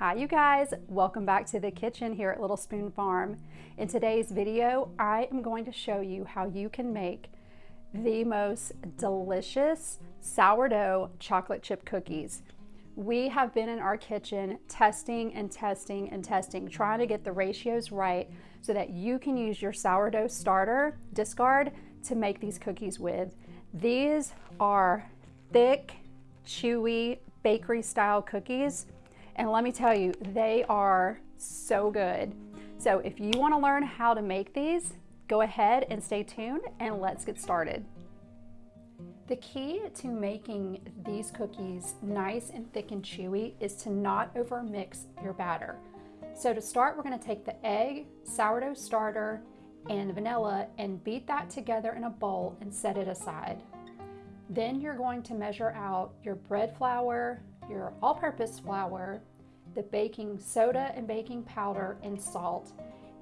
Hi you guys, welcome back to the kitchen here at Little Spoon Farm. In today's video, I am going to show you how you can make the most delicious sourdough chocolate chip cookies. We have been in our kitchen testing and testing and testing, trying to get the ratios right so that you can use your sourdough starter discard to make these cookies with. These are thick, chewy, bakery style cookies and let me tell you, they are so good. So if you wanna learn how to make these, go ahead and stay tuned and let's get started. The key to making these cookies nice and thick and chewy is to not over mix your batter. So to start, we're gonna take the egg, sourdough starter, and vanilla and beat that together in a bowl and set it aside. Then you're going to measure out your bread flour, your all-purpose flour, the baking soda and baking powder and salt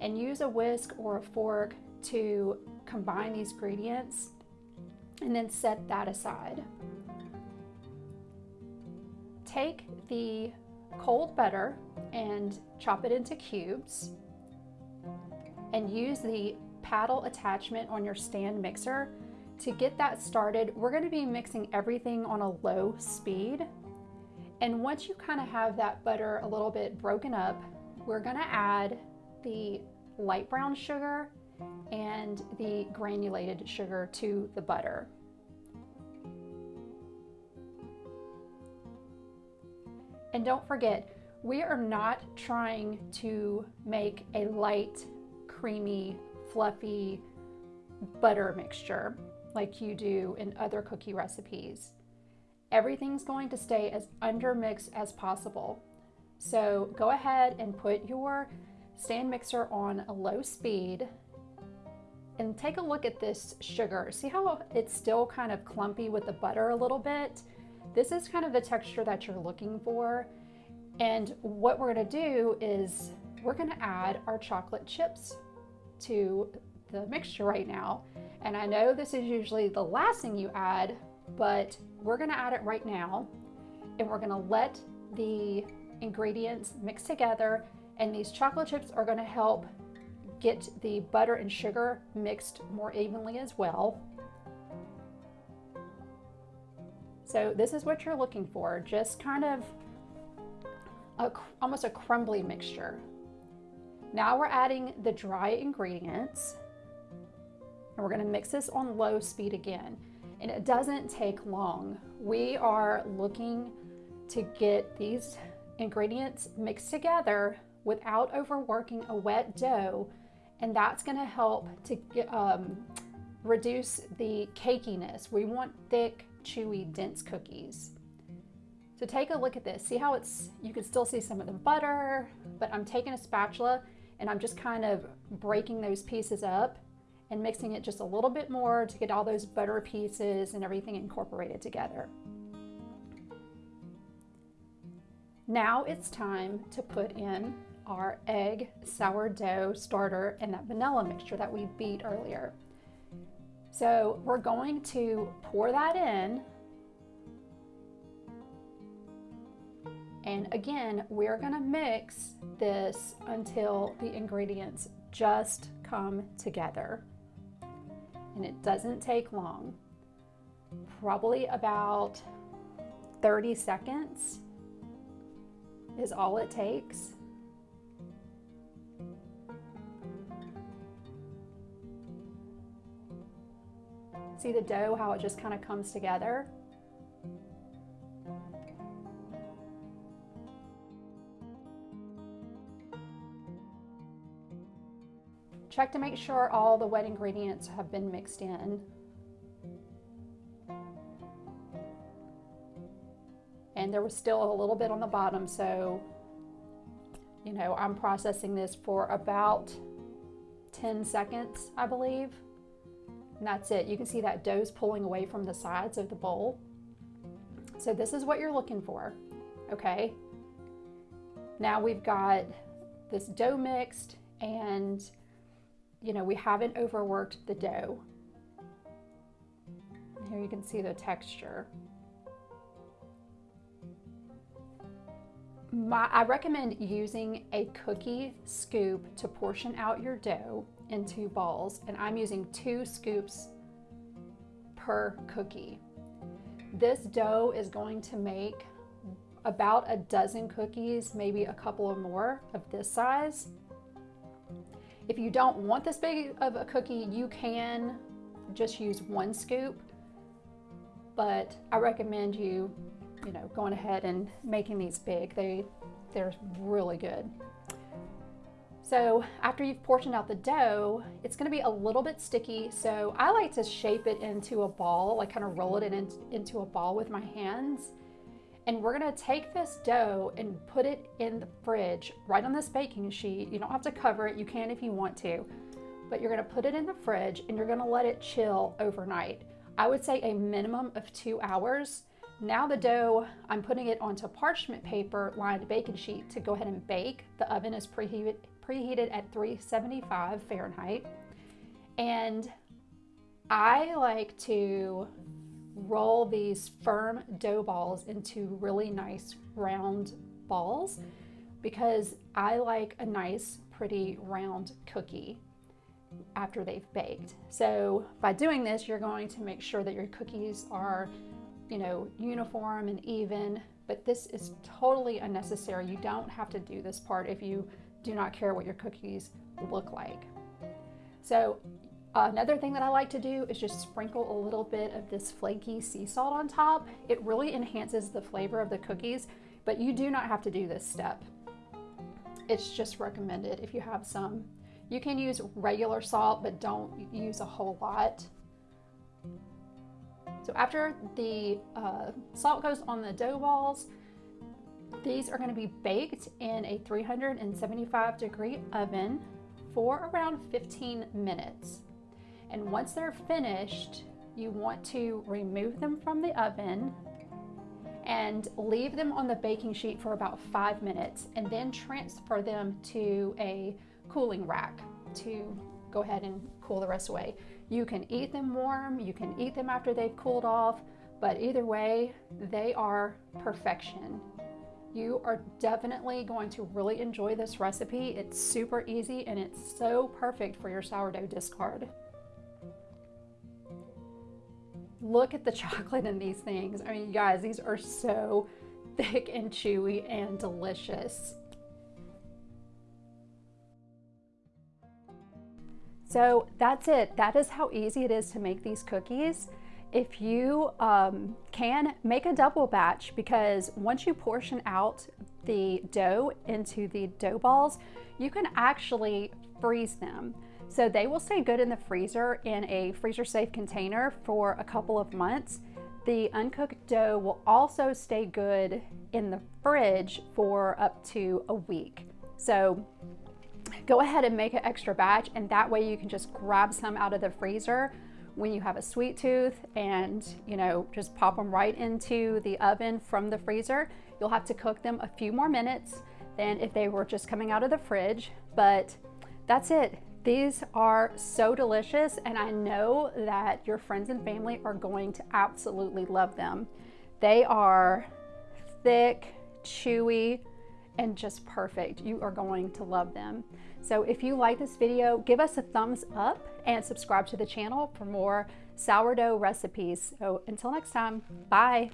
and use a whisk or a fork to combine these ingredients and then set that aside. Take the cold butter and chop it into cubes and use the paddle attachment on your stand mixer to get that started. We're going to be mixing everything on a low speed and once you kind of have that butter a little bit broken up, we're gonna add the light brown sugar and the granulated sugar to the butter. And don't forget, we are not trying to make a light, creamy, fluffy butter mixture like you do in other cookie recipes everything's going to stay as undermixed as possible. So go ahead and put your stand mixer on a low speed and take a look at this sugar. See how it's still kind of clumpy with the butter a little bit? This is kind of the texture that you're looking for. And what we're gonna do is we're gonna add our chocolate chips to the mixture right now. And I know this is usually the last thing you add, but we're gonna add it right now and we're gonna let the ingredients mix together and these chocolate chips are gonna help get the butter and sugar mixed more evenly as well. So this is what you're looking for, just kind of a, almost a crumbly mixture. Now we're adding the dry ingredients and we're gonna mix this on low speed again and it doesn't take long. We are looking to get these ingredients mixed together without overworking a wet dough and that's going to help to um, reduce the cakiness. We want thick, chewy, dense cookies. So take a look at this. See how it's, you can still see some of the butter, but I'm taking a spatula and I'm just kind of breaking those pieces up and mixing it just a little bit more to get all those butter pieces and everything incorporated together. Now it's time to put in our egg sourdough starter and that vanilla mixture that we beat earlier. So we're going to pour that in. And again, we're gonna mix this until the ingredients just come together and it doesn't take long. Probably about 30 seconds is all it takes. See the dough, how it just kind of comes together? Check to make sure all the wet ingredients have been mixed in. And there was still a little bit on the bottom, so, you know, I'm processing this for about 10 seconds, I believe. And that's it. You can see that dough's pulling away from the sides of the bowl. So this is what you're looking for, okay? Now we've got this dough mixed and you know, we haven't overworked the dough. Here you can see the texture. my, I recommend using a cookie scoop to portion out your dough into balls, and I'm using two scoops per cookie. This dough is going to make about a dozen cookies, maybe a couple of more of this size. If you don't want this big of a cookie, you can just use one scoop, but I recommend you, you know, going ahead and making these big. They, they're really good. So after you've portioned out the dough, it's gonna be a little bit sticky. So I like to shape it into a ball, like kind of roll it in, into a ball with my hands. And we're gonna take this dough and put it in the fridge right on this baking sheet. You don't have to cover it, you can if you want to, but you're gonna put it in the fridge and you're gonna let it chill overnight. I would say a minimum of two hours. Now the dough, I'm putting it onto parchment paper lined baking sheet to go ahead and bake. The oven is preheated, preheated at 375 Fahrenheit. And I like to roll these firm dough balls into really nice round balls because I like a nice pretty round cookie after they've baked. So by doing this, you're going to make sure that your cookies are, you know, uniform and even, but this is totally unnecessary. You don't have to do this part if you do not care what your cookies look like. So another thing that I like to do is just sprinkle a little bit of this flaky sea salt on top. It really enhances the flavor of the cookies, but you do not have to do this step. It's just recommended if you have some. You can use regular salt, but don't use a whole lot. So after the uh, salt goes on the dough balls, these are going to be baked in a 375 degree oven for around 15 minutes. And once they're finished, you want to remove them from the oven and leave them on the baking sheet for about five minutes and then transfer them to a cooling rack to go ahead and cool the rest away. You can eat them warm, you can eat them after they've cooled off, but either way, they are perfection. You are definitely going to really enjoy this recipe. It's super easy and it's so perfect for your sourdough discard. Look at the chocolate in these things. I mean, guys, these are so thick and chewy and delicious. So that's it. That is how easy it is to make these cookies if you um, can make a double batch because once you portion out the dough into the dough balls, you can actually freeze them. So they will stay good in the freezer in a freezer safe container for a couple of months. The uncooked dough will also stay good in the fridge for up to a week. So go ahead and make an extra batch and that way you can just grab some out of the freezer when you have a sweet tooth and you know just pop them right into the oven from the freezer you'll have to cook them a few more minutes than if they were just coming out of the fridge but that's it these are so delicious and I know that your friends and family are going to absolutely love them they are thick chewy and just perfect you are going to love them so if you like this video, give us a thumbs up and subscribe to the channel for more sourdough recipes. So until next time, bye.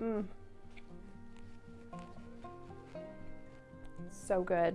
Mmm. So good.